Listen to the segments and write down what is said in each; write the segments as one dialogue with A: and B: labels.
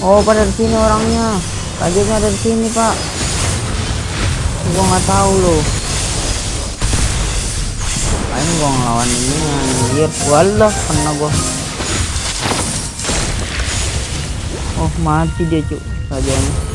A: oh pada di sini orangnya. Kagetnya ada di sini pak. Gua nggak tahu loh. Paling gua ngelawan ini anjir. Walah kena gua. Oh mati dia cuk. Rajanya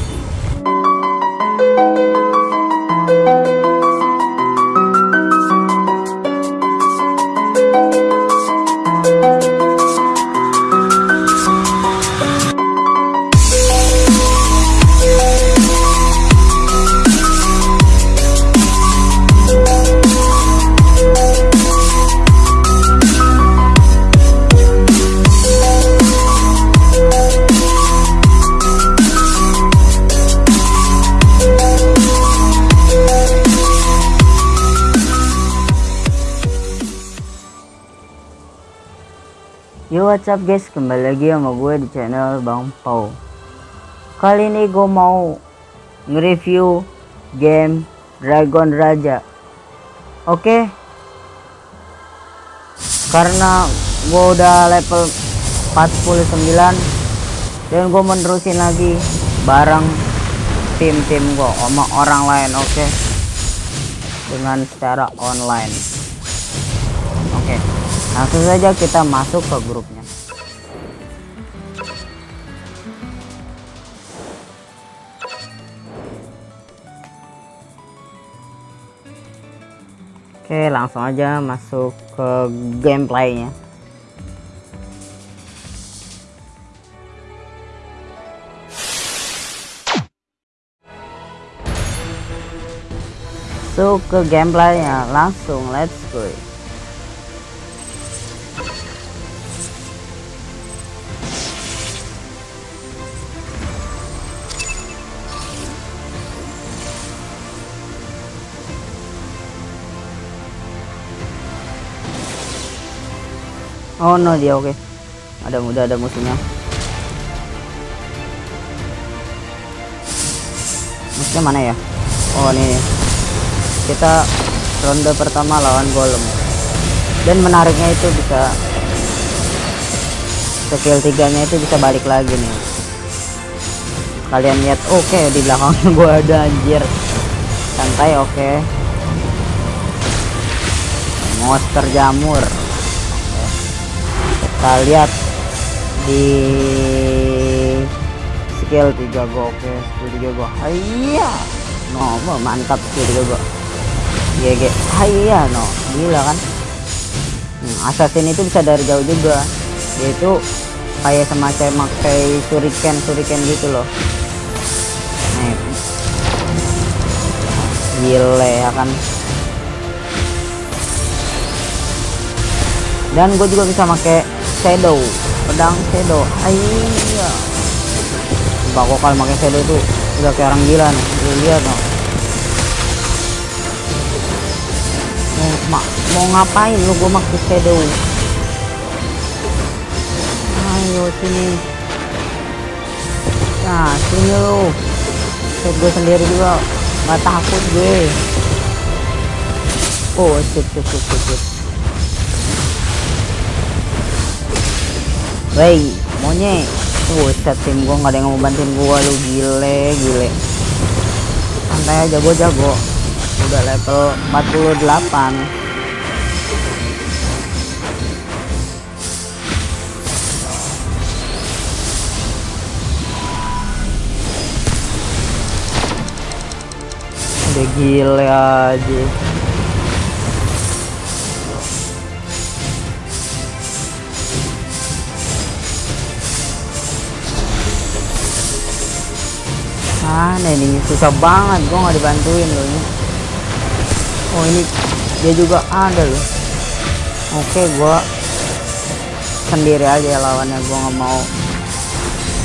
A: what's up guys? Kembali lagi sama gue di channel Bang Pau. Kali ini gue mau nge-review game Dragon Raja. Oke? Karena gue udah level 49 Dan gue menerusin lagi bareng tim-tim gue sama orang lain oke? Dengan secara online. Oke langsung saja kita masuk ke grupnya Oke langsung aja masuk ke gameplaynya. So ke gameplaynya langsung let's go Oh no dia oke. Okay. Ada muda ada musuhnya. Musuhnya mana ya? Oh ini. Kita ronde pertama lawan golem. Dan menariknya itu bisa skill tiganya itu bisa balik lagi nih. Kalian lihat oke okay, di belakangnya gua ada anjir. Santai oke. Okay. Monster jamur kita lihat di skill 3 go oke skill 3 go. Iya no mantap skill 3 go. GG iya no gila kan? Hmm, assassin itu bisa dari jauh juga. Dia itu kayak semacam pakai shuriken shuriken gitu loh. Gile ya kan? Dan gue juga bisa pakai shadow. Pedang shadow. Iya. Kok kalau pakai shadow itu udah kayak orang gila nih. Lu lihat no mau, ma mau ngapain lu? Gue pakai shadow. Ayo sini. Nah sini lu. Set gue sendiri juga. Nggak takut gue. Oh sip sip sip sip, sip. Wey, monyet. Buset tim gua nggak ada yang mau bantuin gua lu gile, gile. Santai aja gua jago. Udah level 48. Udah gile aja. Mana ini susah banget. Gua nggak dibantuin loh ini. Oh ini dia juga ada loh. Oke gua sendiri aja lawannya. Gua nggak mau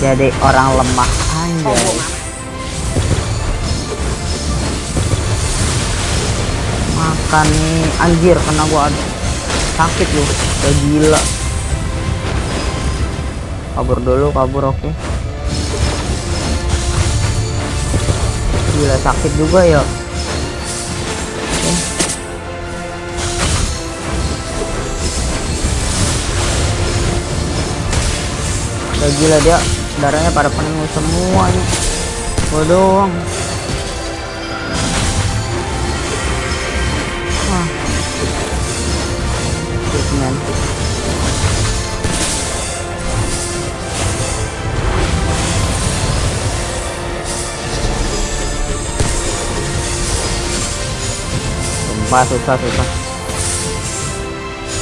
A: jadi orang lemah. Anjay. Makan nih. Anjir kena gua sakit loh. Udah gila. Kabur dulu kabur oke. okay. Gila sakit juga ya. Gila dia darahnya pada penuh semua nih gua sumpah susah susah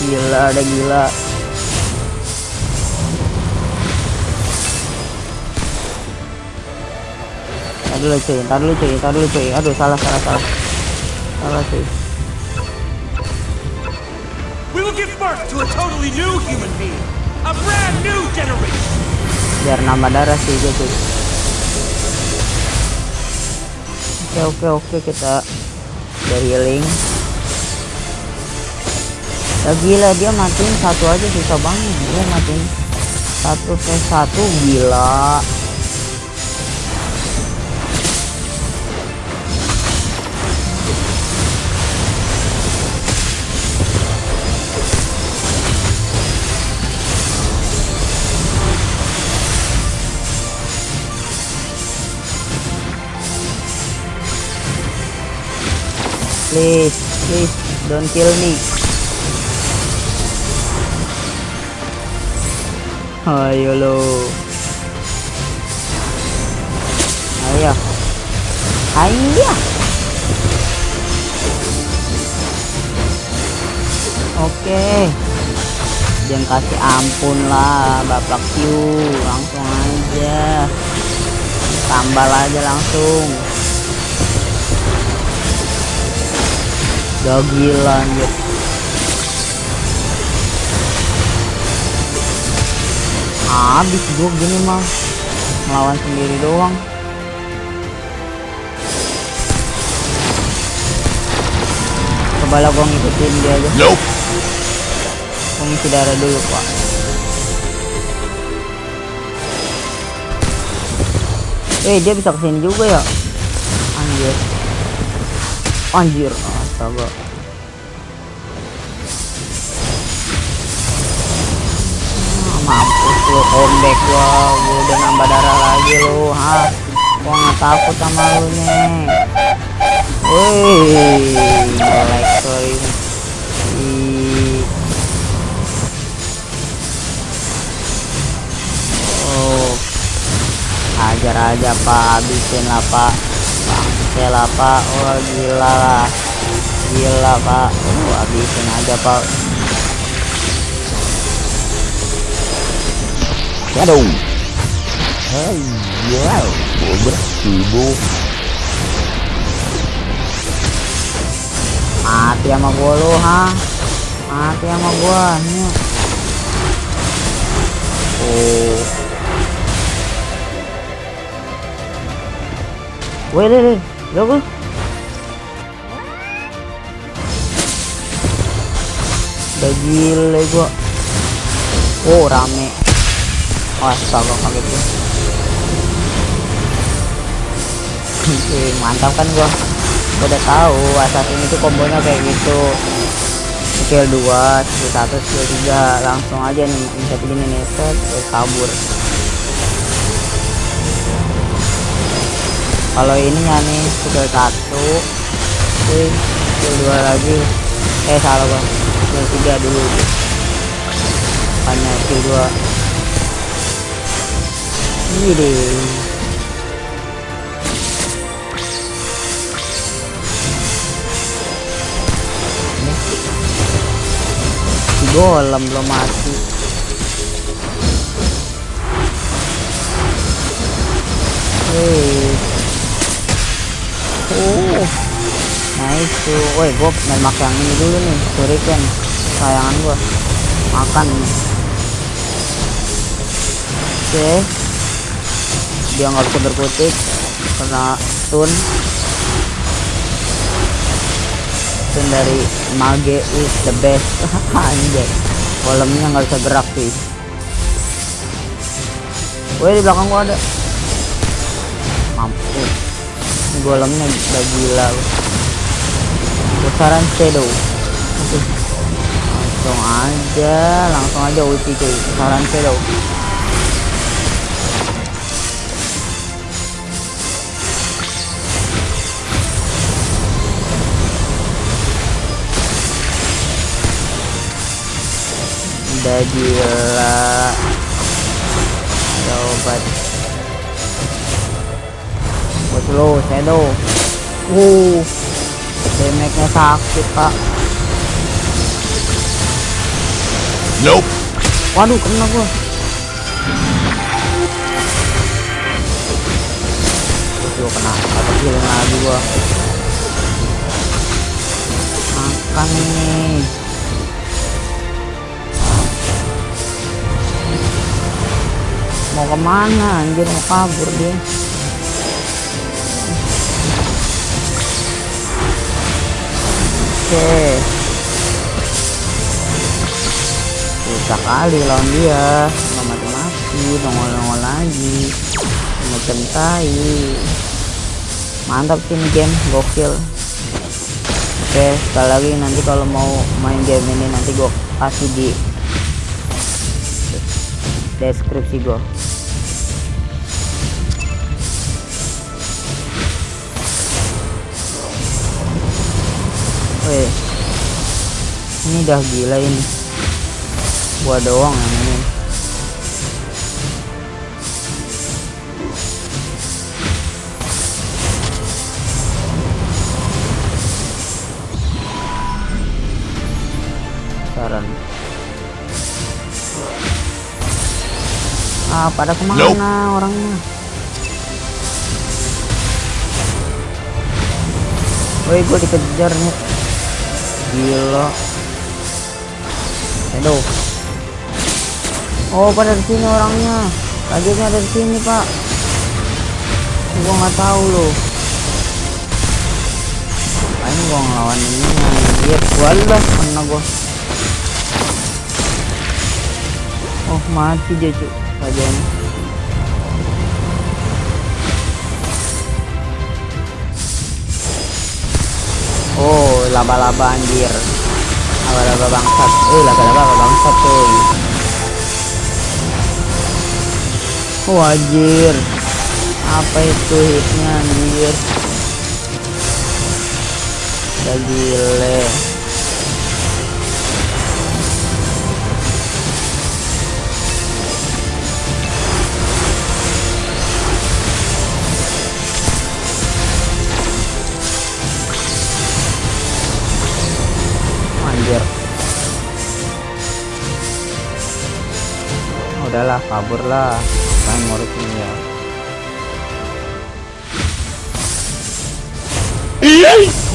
A: gila ada gila Tadi dulu cuy, tadi dulu cuy, tadi dulu cuy. Aduh salah salah salah. Salah cuy.
B: We will give birth to a totally new human being. A brand new generation.
A: Biar nambah darah sih cuy. Oke oke oke kita udah healing. Ya gila dia matiin satu aja susah banget. Dia matiin satu v satu gila. Please please don't kill me ayo lo. Ayo. Ayo. Oke. Jangan kasih ampun lah bapak Q. Langsung aja. Tambal aja langsung. Gak gila anjir Habis gue gini mah. Melawan sendiri doang. Coba lah gue ngikutin dia aja.
B: Nope.
A: Gue ngisi darah dulu pak. Eh dia bisa ke sini juga ya? Anjir. Anjir. Astaga lu comeback gua gua udah nambah darah lagi lu ha? Gua nggak takut sama lu nih. Wih like sorry. Oh. Ajar aja pak. Habisin lah pak. Bangke lah pak. Oh gila lah. Gila pak. Oh, habisin aja pak
C: Shadow. Wow, bersih bu.
A: mati sama gua lu ha mati sama gua nih oh Wih, deh, deh, lo gua. Udah gile gua. Oh, rame. Astaga, kaget gua. Wih, mantap kan gua. Gua udah tahu assassin itu kombonya kayak gitu. Skill 2, skill 1, skill 3 langsung aja nih bisa begini nih set terus kabur. Kalau ininya nih skill 1 Wih, skill 2 lagi. Eh salah gua. Skill 3 dulu. Bukannya skill 2. Ini deh. golem belum mati Hei. Oh. Nice tuh. Woi, gua main mak yang ini dulu nih, shuriken. Sayangan gua. Makan. Oke. Dia nggak bisa berkutik karena stun. Stun dari Mage is the best. Anjay. Golemnya nggak bisa gerak sih. Woi, di belakang gua ada mampus Ini golemnya udah gila pusaran shadow langsung aja langsung aja ulti cuy pusaran shadow udah gila. Ada obat lo shadow uh damage nya sakit pak.
C: Nope.
A: waduh kena gua. Terus gua kena apa healing lagi gua. Makan nih mau ke mana? Anjir mau kabur dia. Oke. Susah kali lawan dia. Nggak mati-mati nongol-nongol lagi. Macam tai mantap sih game gokil. Oke sekali lagi nanti kalau mau main game ini nanti gua kasih di deskripsi gua Weh, ini udah gila ini. Gua doang ini. Pada ke mana
C: Nope.
A: orangnya? Woi, gue dikejar nih. Gila. Aduh. Oh, pada di sini orangnya. Kagetnya ada di sini, Pak. Gua nggak tahu loh. Paling gua ngelawan ini anjir. Walah, kena gua. Oh, mati dia, Cuk. Kajanya. Oh, laba-laba anjir. Laba-laba bangsat. Eh, laba-laba bangsat, cuy. Oh, anjir. Apa itu hitnya anjir? Gile. Anjir. Udahlah, kabur lah. Kan ngurus ini ya.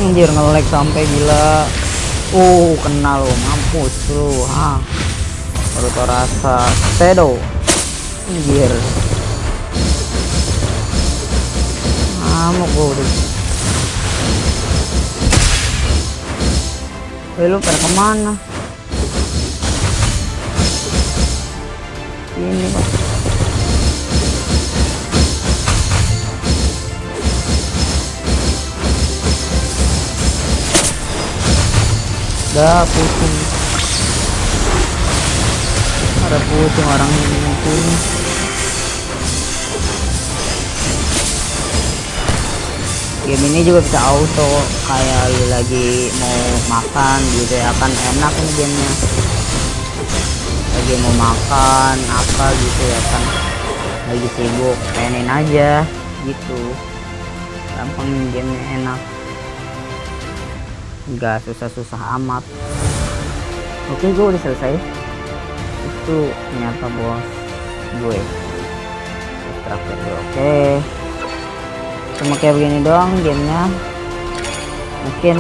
A: Anjir nge-lag sampai gila. Uh, kena lo, mampus lu, ha. Baru tau rasa shadow. Anjir. Ngamuk udah. Eh lu pada ke mana? Ini pak. Dah pusing. Ada pusing orang ini. Game ini juga bisa auto kayak lu lagi mau makan gitu ya kan enak ini gamenya. Lagi mau makan apa gitu ya kan. Lagi sibuk pengen aja gitu. Gampang gamenya enak. Nggak susah-susah amat. Oke gue udah selesai. Itu ternyata bos gue. Terakhir oke cuma kayak begini doang gamenya. Mungkin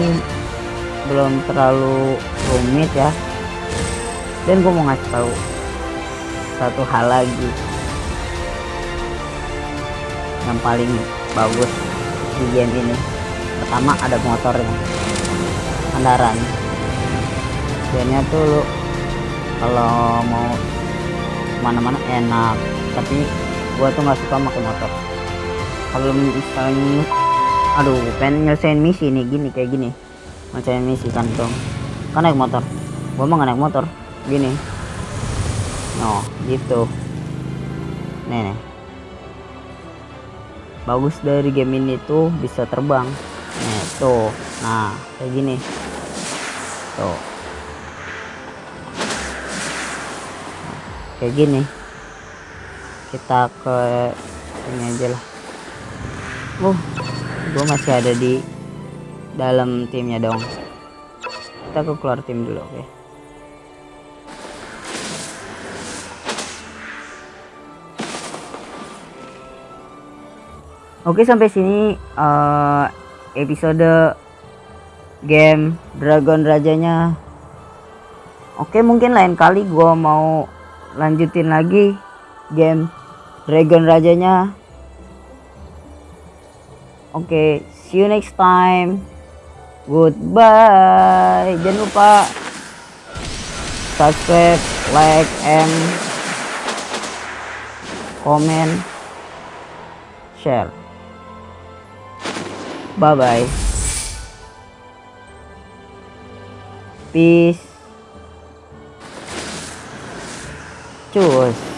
A: belum terlalu rumit ya. Dan gue mau ngasih tahu satu hal lagi yang paling bagus di game ini. Pertama ada motornya. Kendaraan. Gamenya tuh lu kalau mau mana-mana enak. Tapi gua tuh nggak suka pakai motor kalau misalnya aduh pengen nyelesain misi nih gini kayak gini. Nyelesain misi kan dong kan naik motor. Gua nggak naik motor. Gini. No gitu. Nih, nih. Bagus dari game ini tuh bisa terbang. Nih tuh. Nah kayak gini. Tuh. Kayak gini. Kita ke ini aja lah uh gue masih ada di dalam timnya dong kita ke keluar tim dulu oke Oke sampai sini eh, episode game Dragon Rajanya. Oke mungkin lain kali gua mau lanjutin lagi game Dragon Rajanya. Oke, see you next time. Goodbye. Jangan lupa subscribe, like, and comment, share. Bye bye. Peace. Cus.